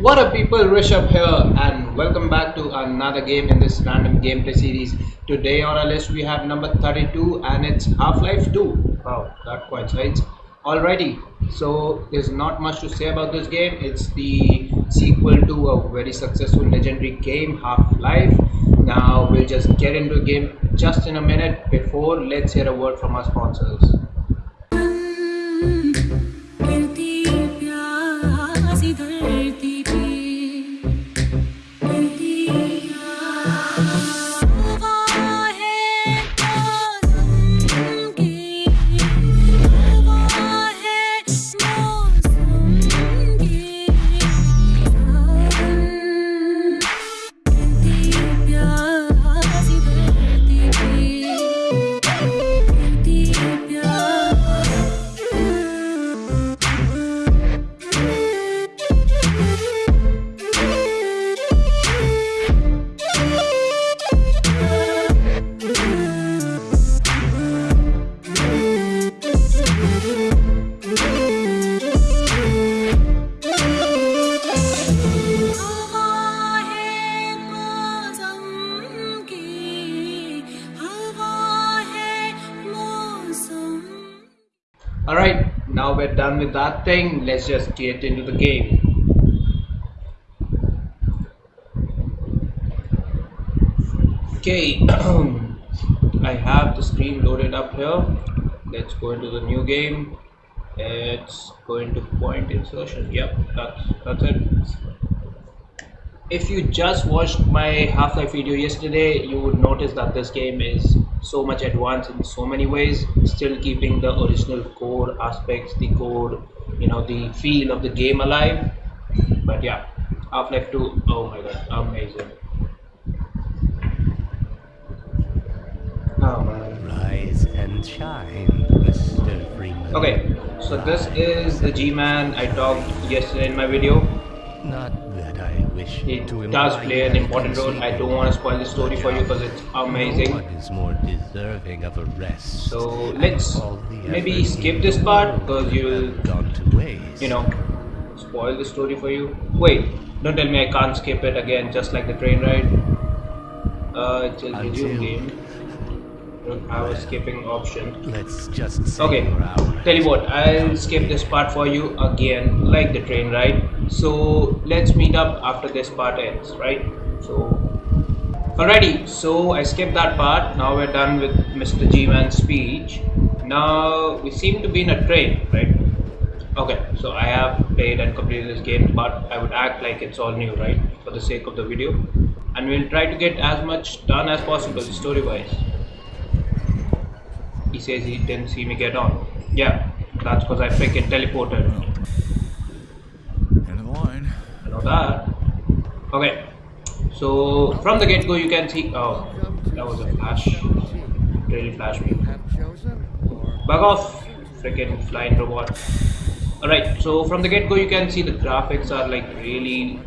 What up people, Rishabh here and welcome back to another game in this random gameplay series. Today on our list we have number 32 and it's Half-Life 2. Wow, that coincides. Alrighty, so there's not much to say about this game. It's the sequel to a very successful legendary game, Half-Life. Now we'll just get into the game just in a minute. Before, let's hear a word from our sponsors. Alright, now we're done with that thing. Let's just get into the game. Okay, I have the screen loaded up here. Let's go into the new game. It's going to point insertion. Yep, that's that's it. If you just watched my Half-Life video yesterday, you would notice that this game is so much advanced in so many ways, still keeping the original core aspects, the core, you know, the feel of the game alive. But yeah, Half-Life 2, oh my god, amazing. Oh man. Rise and shine, Mr. Freeman. Okay, so this is the G-Man I talked yesterday in my video. Not wish It does play an important role. I don't want to spoil the story for you because it's amazing. one is more deserving of a rest. So let's maybe skip this part because you'll, have gone to waste. you know, spoil the story for you. Wait, don't tell me I can't skip it again, just like the train ride. Uh, it's a resume game. Don't have skipping option. Let's just Okay, tell you what, I'll skip this part for you again, like the train ride. So let's meet up after this part ends, right? So, alrighty, so I skipped that part. Now we're done with Mr. G-Man's speech. Now we seem to be in a train, right? Okay, so I have played and completed this game, but I would act like it's all new, right? For the sake of the video. And we'll try to get as much done as possible story-wise. He says he didn't see me get on. Yeah, that's because I freaking teleported. End of the line. I know that. Okay, so from the get go, you can see. Oh, that was a flash. Really flashed me. Bug off, freaking flying robot. Alright, so from the get go, you can see the graphics are like really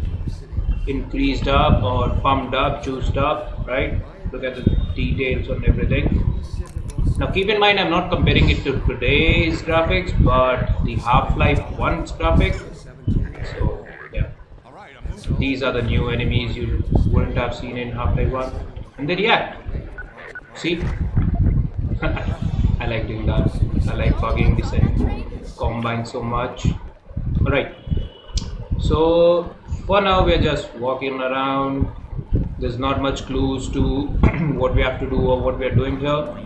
increased up or pumped up, juiced up, right? Look at the details on everything. Now keep in mind I'm not comparing it to today's graphics but the Half-Life 1's graphics. So yeah. These are the new enemies you wouldn't have seen in Half-Life 1. And they react. See? I like doing that. I like bugging this and combine so much. Alright. So for now we're just walking around. There's not much clues to what we have to do or what we're doing here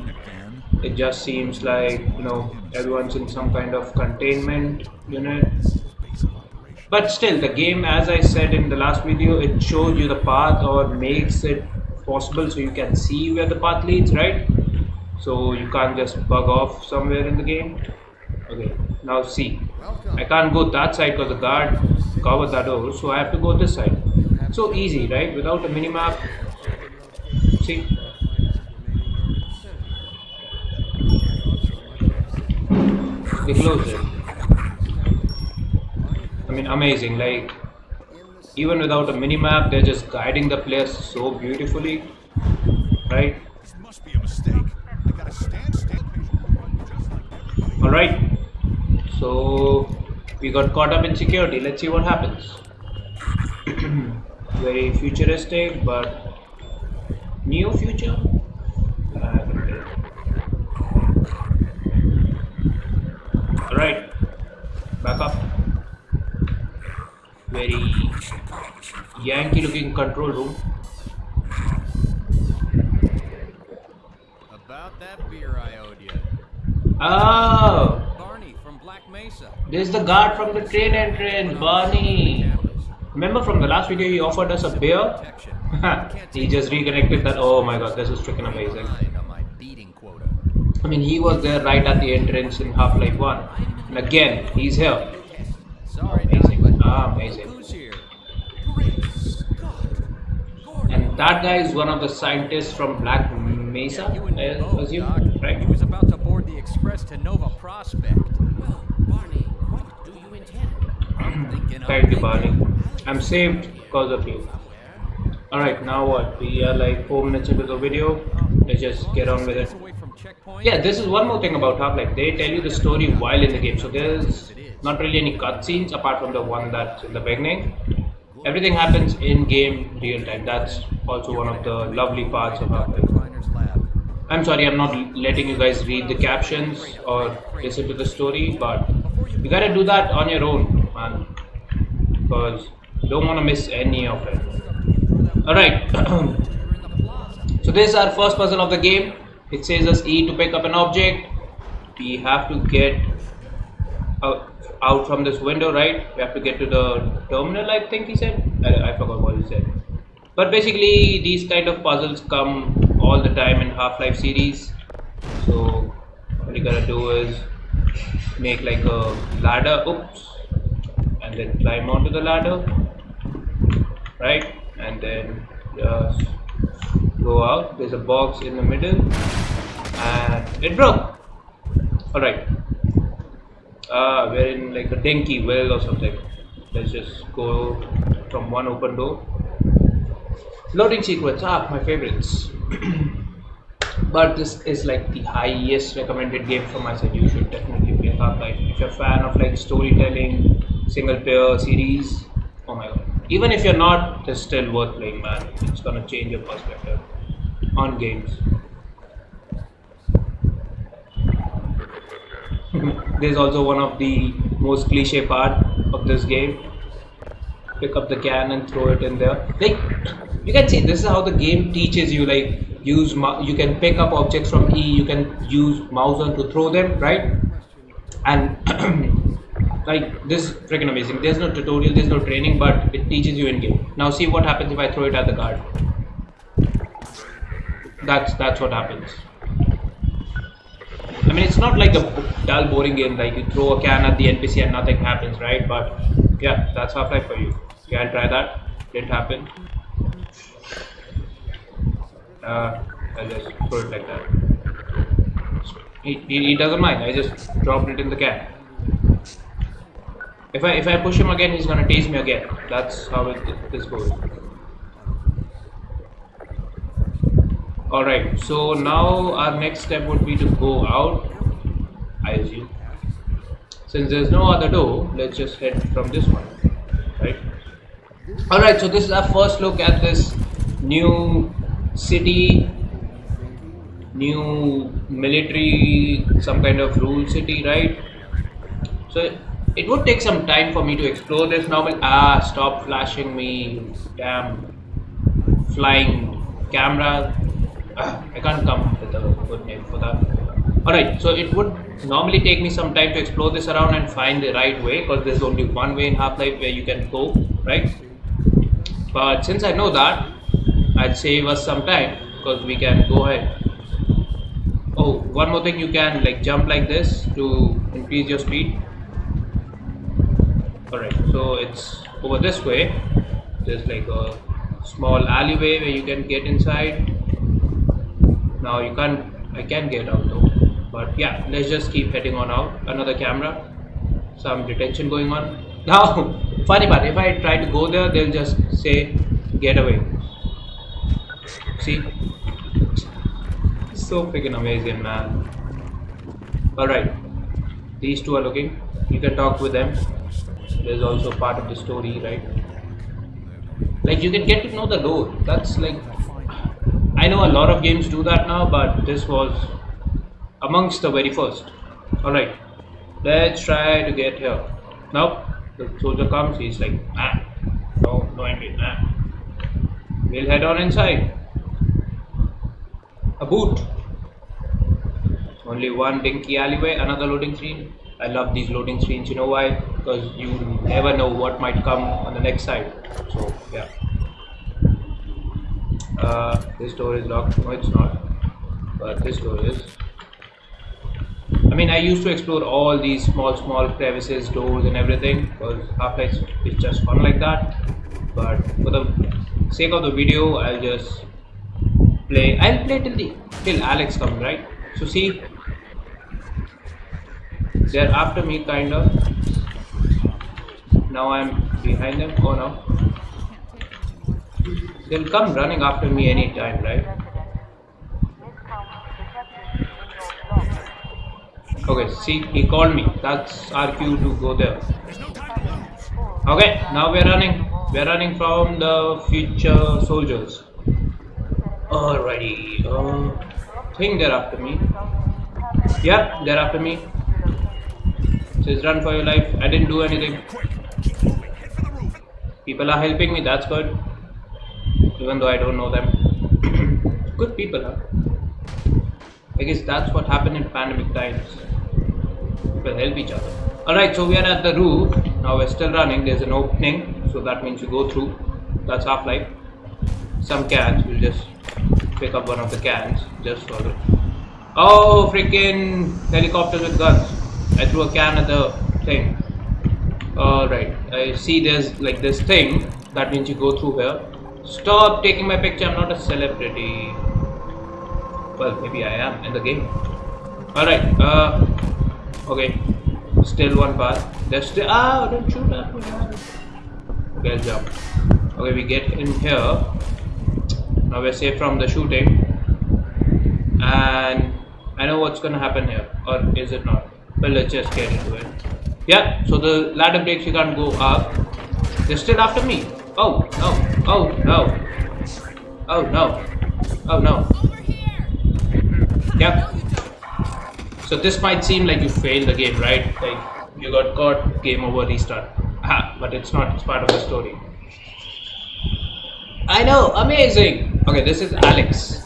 it just seems like you know everyone's in some kind of containment unit. But still the game as i said in the last video it shows you the path or makes it possible so you can see where the path leads right? So you can't just bug off somewhere in the game. Okay now see. I can't go that side because the guard covered that door so i have to go this side. So easy right? Without a minimap. See they closed it. I mean, amazing. Like, even without a minimap, they're just guiding the players so beautifully, right? All right. So we got caught up in security. Let's see what happens. very futuristic but neo future Uh, alright back up very yankee looking control room About that beer I owed you. oh Barney from Black Mesa. There's the guard from the train entrance, Barney. Remember from the last video he offered us a beer? He just reconnected that. Oh my god, this is freaking amazing. Behind on beating quota. I mean, he was there right at the entrance in Half Life 1. And again, he's here. Sorry, Amazing. Doc, but Ah, amazing. who's here? Great Scott! And that guy is one of the scientists from Black Mesa, You I both, assume, Doc. right? He was about to board the express to Nova Prospekt. Well, Barney, what do you intend? I'm thinking of Thank you, Barney. I'm saved because of you. Alright, now what? We are like 4 minutes into the video. Let's just get on with it. Yeah, this is one more thing about Half-Life. They tell you the story while in the game, so there's not really any cutscenes apart from the one that's in the beginning. Everything happens in game real time. That's also one of the lovely parts of Half-Life. I'm sorry, I'm not letting you guys read the captions or listen to the story, but you gotta do that on your own, man, because you don't want to miss any of it. All right. So this is our first puzzle of the game. It says us E to pick up an object. We have to get out, out from this window, right? We have to get to the terminal, I think he said. I, I forgot what he said. But basically, these kind of puzzles come all the time in Half-Life series. So what you gotta do is make like a ladder, oops, and then climb onto the ladder, right? And then just go out. There's a box in the middle, and it broke. All right. Uh, we're in like a dinky well or something. Let's just go from one open door. Loading sequence, ah, my favorites. but this is like the highest recommended game from my side. You should definitely play Half-Life. If you're a fan of like storytelling, single player series, oh my god. Even if you're not, it's still worth playing, man. It's gonna change your perspective on games. There's also one of the most cliche part of this game. Pick up the can and throw it in there. Like you can see, this is how the game teaches you. Like use, you can pick up objects from E. You can use mouse on to throw them, right? And like this is freaking amazing. There's no tutorial, there's no training, but it teaches you in game. Now see what happens if I throw it at the guard. That's that's what happens. I mean, it's not like a dull, boring game. Like you throw a can at the NPC and nothing happens, right? But yeah, that's Half-Life for you. Can try that. Didn't happen. Uh, I'll just throw it like that. He, he, he doesn't mind. I just dropped it in the can. If I if I push him again, he's gonna tase me again. That's how it, this goes. Alright, so now our next step would be to go out, I assume. Since there's no other door, let's just head from this one, right? Alright, so this is our first look at this new city, new military, some kind of rule city, right? So it would take some time for me to explore this novel. Ah, stop flashing me, damn flying camera. I can't come with a good name for that. Alright, so it would normally take me some time to explore this around and find the right way because there's only one way in Half-Life where you can go, right? But since I know that, I'd save us some time because we can go ahead. Oh, one more thing, you can like jump like this to increase your speed. Alright, so it's over this way. There's like a small alleyway where you can get inside. Now you can't, I can get out though. But yeah, let's just keep heading on out. Another camera, some detention going on. Now, funny part, if I try to go there, they'll just say, get away. See? So freaking amazing, man. Alright, these two are looking. You can talk with them. There's also part of the story, right? like you can get to know the lore that's like i know a lot of games do that now but this was amongst the very first. All right. Let's try to get here. Now the soldier comes. He's like ah no no entry ah we'll head on inside. A boot. Only one dinky alleyway another loading screen. I love these loading screens. You know why? Because you never know what might come on the next side. So yeah uh, this door is locked no it's not but this door is I mean, I used to explore all these small, small crevices, doors, and everything because Half-Life is just fun like that. But for the sake of the video, I'll just play. I'll play till the till Alyx comes, right? So see, they're after me, kind of. Now I'm behind them. Oh no, they'll come running after me anytime, right? Okay, see, he called me. That's our cue to go there. Okay, now we're running. We're running from the future soldiers. Alrighty. Uh, think they're after me. Yeah, they're after me. Says run for your life. I didn't do anything. People are helping me. That's good. Even though I don't know them. good people, huh? I guess that's what happened in pandemic times. People help each other. Alright so we are at the roof. Now we're still running. There's an opening so that means you go through. That's half-life. Some cans we'll just pick up one of the cans just for it oh freaking helicopters with guns. I threw a can at the thing. Alright I see there's like this thing. That means you go through here stop taking my picture I'm not a celebrity well maybe I am in the game alright uh Okay, still one path. There's still ah, don't shoot at me. Okay, let's jump. Okay, we get in here. Now we're safe from the shooting, and I know what's gonna happen here, or is it not? Well, let's just get into it. Yeah, so the ladder breaks. You can't go up. They're still after me. Oh no! Oh no! Oh no! Oh no! Yep. So this might seem like you failed the game, right? Like you got caught, game over, restart. Ah, but it's not. It's part of the story. I know, amazing. Okay, this is Alyx.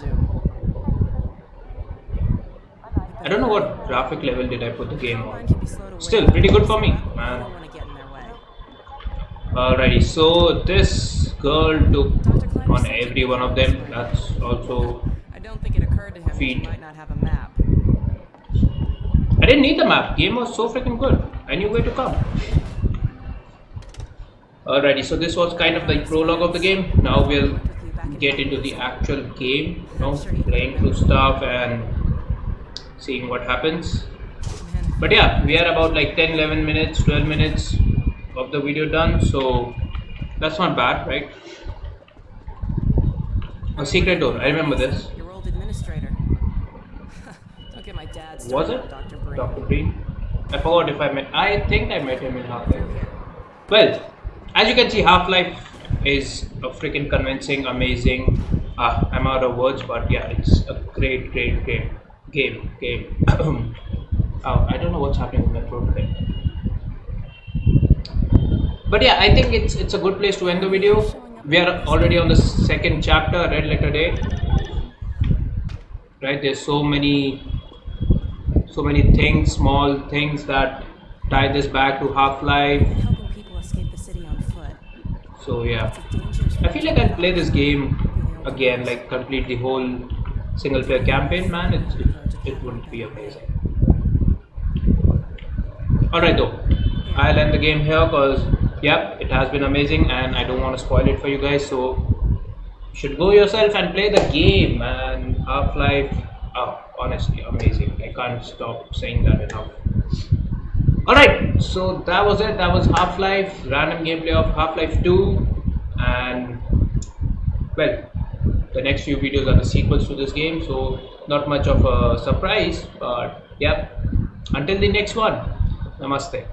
I don't know what graphic level did I put the game on. Still, pretty good for me, man. Alrighty, so this girl took on every one of them. That's also I don't think it occurred to him Feet. he might not have a map. I didn't need the map. Game was so freaking good. I knew where to come. Alrighty, so this was kind of the prologue of the game. Now we'll get into the actual game. You know, playing through stuff and seeing what happens. But yeah, we are about like 10, 11 minutes, 12 minutes of the video done. So that's not bad, right? A secret door. I remember this. Your old administrator. don't get my dad Was it? Dr. Breen. Dr. Breen? I forgot if I met. I think I met him in Half Life. Well, as you can see, Half Life is a freaking convincing, amazing. Ah, I'm out of words, but yeah, it's a great, great, great game. Game. oh, I don't know what's happening with my throat today. But yeah, I think it's it's a good place to end the video. We are already on the second chapter, Red Letter Day. Right? There's so many so many things, small things that tie this back to Half-Life. Helping people escape the city on foot. So yeah, It's a dangerous I feel like I'll play this game again, like complete the whole single player campaign. Man, it it, it would be amazing. Alright though, I'll end the game here because yep, it has been amazing and I don't want to spoil it for you guys. So you should go yourself and play the game. and Half-Life, oh, honestly amazing. I can't stop saying that enough. Alright, so that was it. That was Half Life, random gameplay of Half Life 2. And well, the next few videos are the sequels to this game, so not much of a surprise. But yeah, until the next one, namaste.